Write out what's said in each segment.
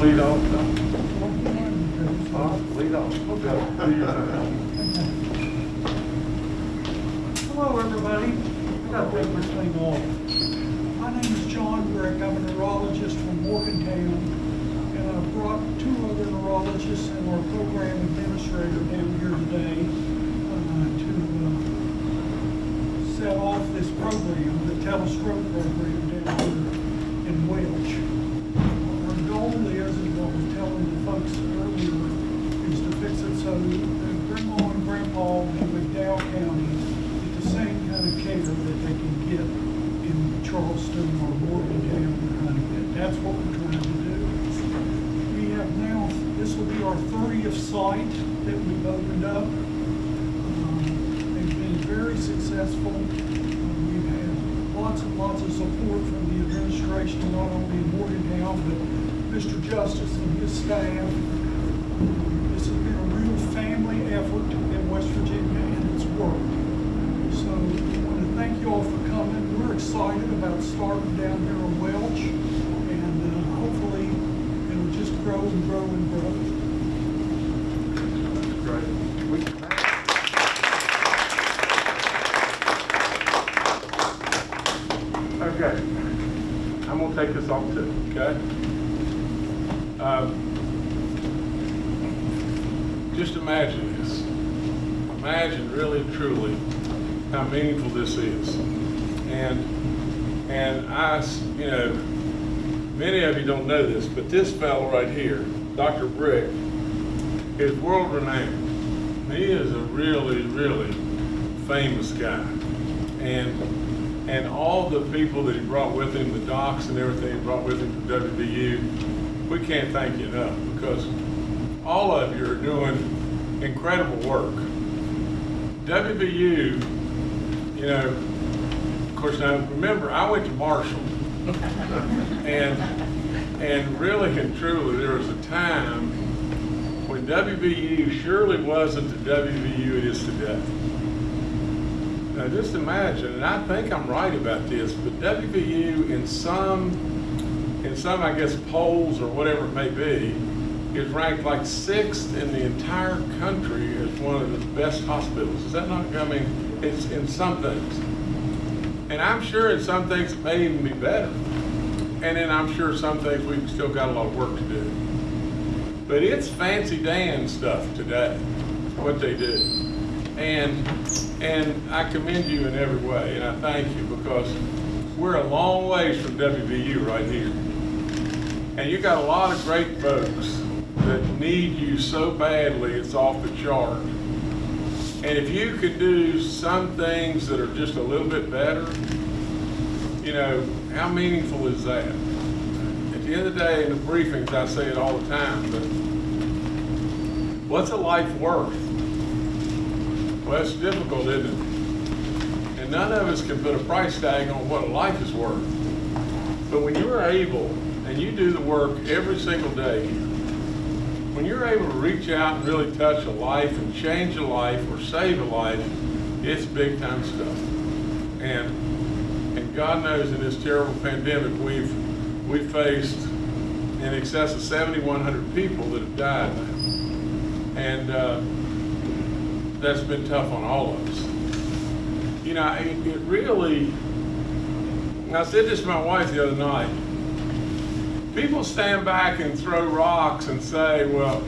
to lead off? Huh? Lead off. Okay. Hello, everybody. I gotta take this thing off. My name is John Brick. I'm a neurologist from Morgantown, and I've brought two other neurologists and our program administrator down here today uh, to uh, set off this program, the telestroke program down here in Welch. Our goal is, as I was telling the folks earlier, is to fix it so that grandma and grandpa in McDowell County get the same kind of care that they can get in Charleston or Morgantown or Huntington. That's what we're trying to do. We have now, this will be our thirtieth site that we've opened up. Um, They've been very successful. We've had lots and lots of support from the administration, not only in Morgantown, but Mr. Justice and his staff. This has been a real family effort in West Virginia, and it's worked. So I want to thank you all for coming. We're excited about starting down here in Welch, and uh, hopefully it'll just grow and grow and grow. Great. Okay, I'm gonna take this off too, okay? Um, Just imagine this. Imagine really truly how meaningful this is. And, and I, you know, many of you don't know this, but this fellow right here, Dr. Brick, is world renowned. He is a really, really famous guy. And, and all the people that he brought with him, the docs and everything he brought with him from WVU, we can't thank you enough because all of you are doing incredible work. WVU, you know, of course, now remember, I went to Marshall. And, and really and truly, there was a time when WVU surely wasn't the WVU it is today. Now just imagine, and I think I'm right about this, but WVU in some, in some, I guess, polls or whatever it may be, is ranked like sixth in the entire country as one of the best hospitals. Is that not, mean, it's in some things. And I'm sure in some things it may even be better. And then I'm sure some things we've still got a lot of work to do. But it's fancy Dan stuff today, what they do. And, and I commend you in every way, and I thank you because we're a long ways from WVU right here. And you got a lot of great folks that need you so badly, it's off the chart. And if you could do some things that are just a little bit better, you know, how meaningful is that? At the end of the day, in the briefings, I say it all the time, but what's a life worth? Well, it's difficult, isn't it? And none of us can put a price tag on what a life is worth. But when you're able, and you do the work every single day, when you're able to reach out and really touch a life and change a life or save a life, it's big time stuff. And, and God knows in this terrible pandemic, we've, we've faced in excess of 7,100 people that have died. And uh, that's been tough on all of us. You know, it, it really, I said this to my wife the other night. People stand back and throw rocks and say, well,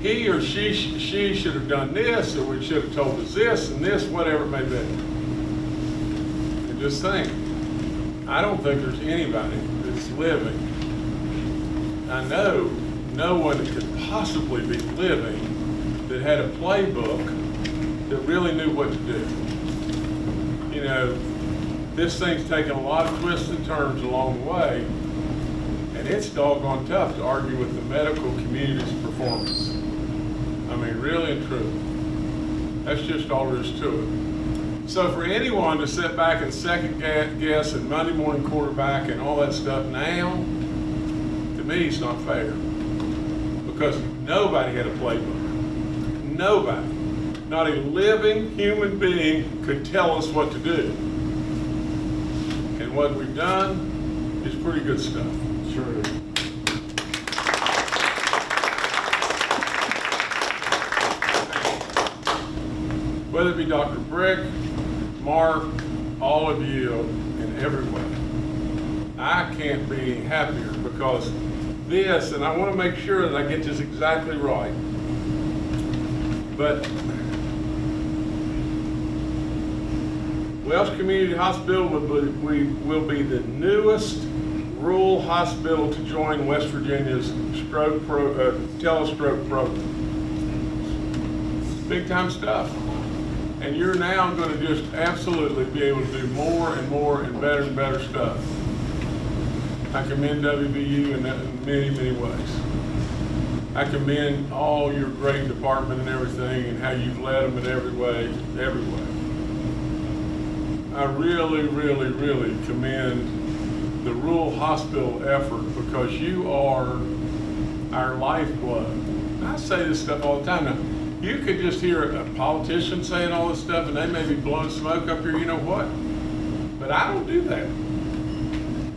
he or she, she should have done this, or we should have told us this and this, whatever it may be. And just think, I don't think there's anybody that's living. I know no one could possibly be living that had a playbook that really knew what to do. You know, this thing's taken a lot of twists and turns along the way, and it's doggone tough to argue with the medical community's performance. I mean, really and truly. That's just all there is to it. So for anyone to sit back and second guess and Monday morning quarterback and all that stuff now, to me, it's not fair. Because nobody had a playbook. Nobody, not a living human being could tell us what to do. And what we've done is pretty good stuff true. Whether it be Dr. Brick, Mark, all of you and everyone, I can't be happier because this, and I want to make sure that I get this exactly right, but Welch Community Hospital will be, we will be the newest rural hospital to join West Virginia's stroke pro, uh, telestroke program. Big time stuff. And you're now going to just absolutely be able to do more and more and better and better stuff. I commend WVU in many, many ways. I commend all your great department and everything and how you've led them in every way, every way. I really, really, really commend the rural hospital effort because you are our lifeblood. I say this stuff all the time now. You could just hear a politician saying all this stuff and they may be blowing smoke up here, you know what? But I don't do that.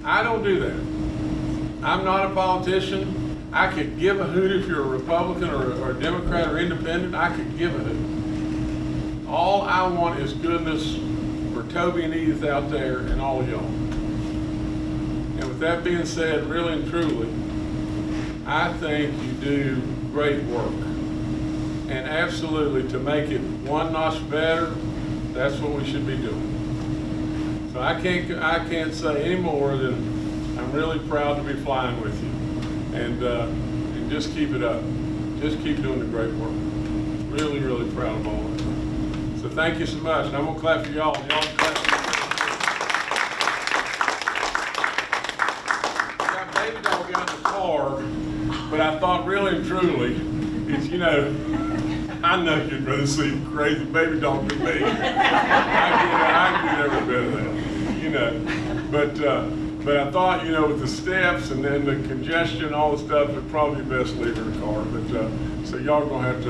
I don't do that. I'm not a politician. I could give a hoot if you're a Republican or, or a Democrat or independent. I could give a hoot. All I want is goodness for Toby and Edith out there and all y'all. And with that being said, really and truly, I think you do great work. And absolutely, to make it one notch better, that's what we should be doing. So I can't, I can't say any more than I'm really proud to be flying with you. And, uh, and just keep it up. Just keep doing the great work. Really, really proud of all of it. So thank you so much. And I'm gonna clap for y'all. Y'all clap. Got baby dog out in the car, but I thought really and truly, it's, you know, I know you'd rather see crazy baby dog than me. I get, I get every that, you know. But, uh, but I thought, you know, with the steps and then the congestion, all the stuff, it'd probably be best leave her car. But, uh, so y'all gonna have to,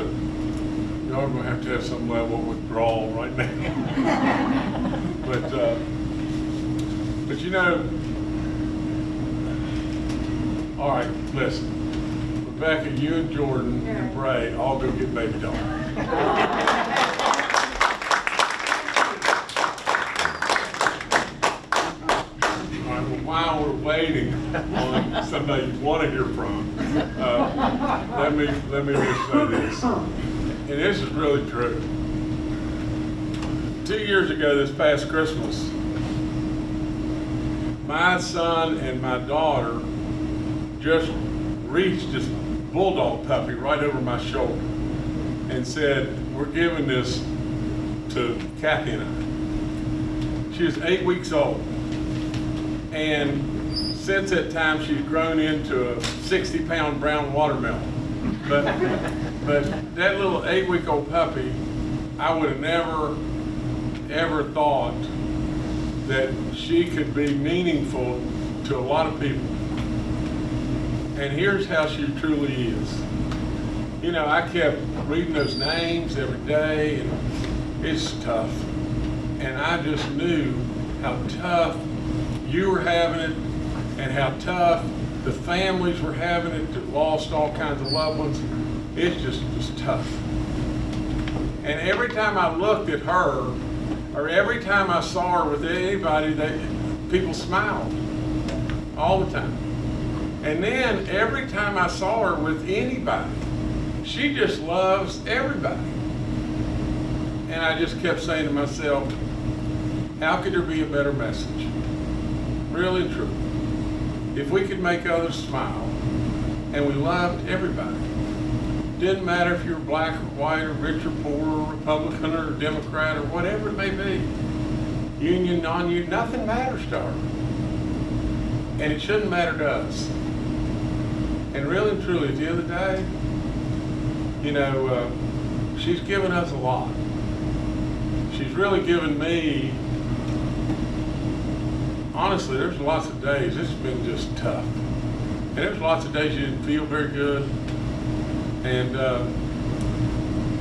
y'all gonna have to have some level of withdrawal right now. But, uh, but you know, all right, listen. Rebecca, you and Jordan and Bray all go get baby doll. Right, while we're waiting on somebody you want to hear from, uh, let me, let me just say this. And this is really true. Two years ago, this past Christmas, my son and my daughter just reached this bulldog puppy right over my shoulder and said, we're giving this to Kathy and I. She was eight weeks old. And since that time, she's grown into a 60 pound brown watermelon. But, but that little eight week old puppy, I would have never, ever thought that she could be meaningful to a lot of people. And here's how she truly is. You know, I kept reading those names every day, and it's tough. And I just knew how tough you were having it, and how tough the families were having it that lost all kinds of loved ones. It's just was tough. And every time I looked at her, or every time I saw her with anybody, they, people smiled all the time. And then every time I saw her with anybody, she just loves everybody. And I just kept saying to myself, how could there be a better message? Really true. If we could make others smile and we loved everybody, didn't matter if you're black or white or rich or poor or Republican or Democrat or whatever it may be, union, non-union, nothing matters to her. And it shouldn't matter to us. And really and truly, the other day, you know, uh, she's given us a lot. She's really given me, honestly, there's lots of days, it's been just tough. And there's lots of days you didn't feel very good. And uh,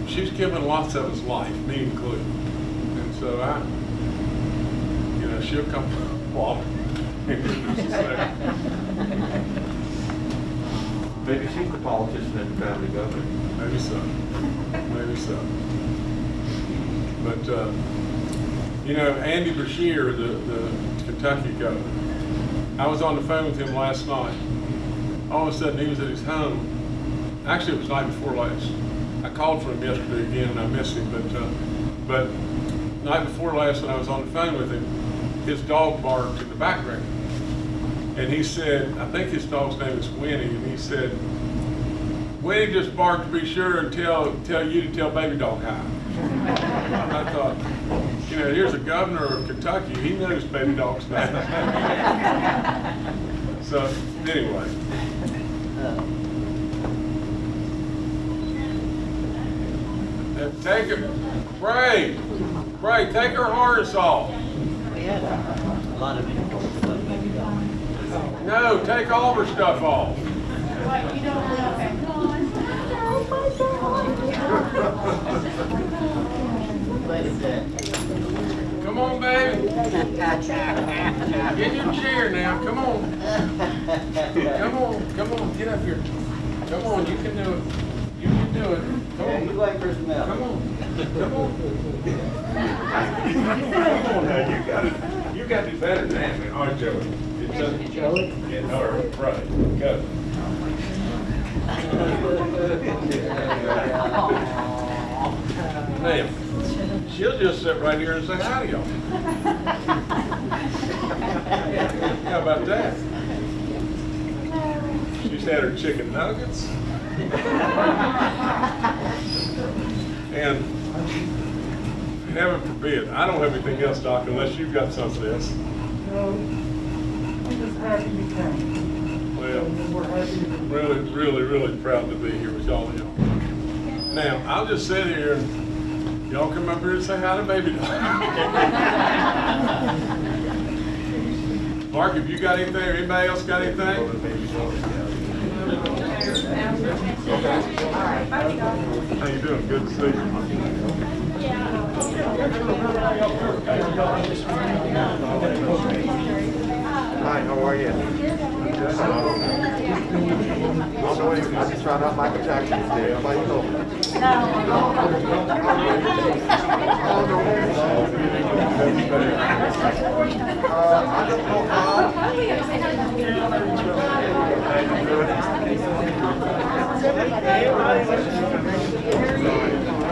she's given lots of us life, me included. And so I, you know, she'll come walk in just a second. Maybe she's the politician and the family government. Maybe so. Maybe so. But, uh, you know, Andy Beshear, the, the Kentucky governor, I was on the phone with him last night. All of a sudden, he was at his home. Actually, it was night before last. I called for him yesterday again, and I missed him, but, uh, but night before last, when I was on the phone with him, his dog barked in the background. And he said, I think his dog's name is Winnie, and he said, Winnie just barked to be sure and tell, tell you to tell baby dog hi. And I thought, you know, here's a governor of Kentucky, he knows baby dog's name. So, anyway, uh, take it, Bray, Bray, take her harness off. We had a lot of people about maybe going. No, take all her stuff off. What, you don't know, What is? Come on, baby. Get in your chair now, come on. Come on, come on, get up here. Come on, you can do it. You can do it. Come Yeah, you on, wait for some milk. come on, come on. Come on now, you gotta, you gotta do better than that, man. All right, Joey. Joey? Right, go. Now, she'll just sit right here and say hi to y'all. How about that? She's had her chicken nuggets. And heaven forbid, I don't have anything else, Doc, unless you've got something else. No, I'm happy you came. Well, We're happy to be really, really, really proud to be here with y'all. y'all. Now, I'll just sit here and y'all come up here and say hi to baby dog. Mark, have you got anything, or anybody else got anything? How you doing? Good to see you. Hi, how are you? I'm. I just uh, found out Michael Jackson today. How about you? No. I don't know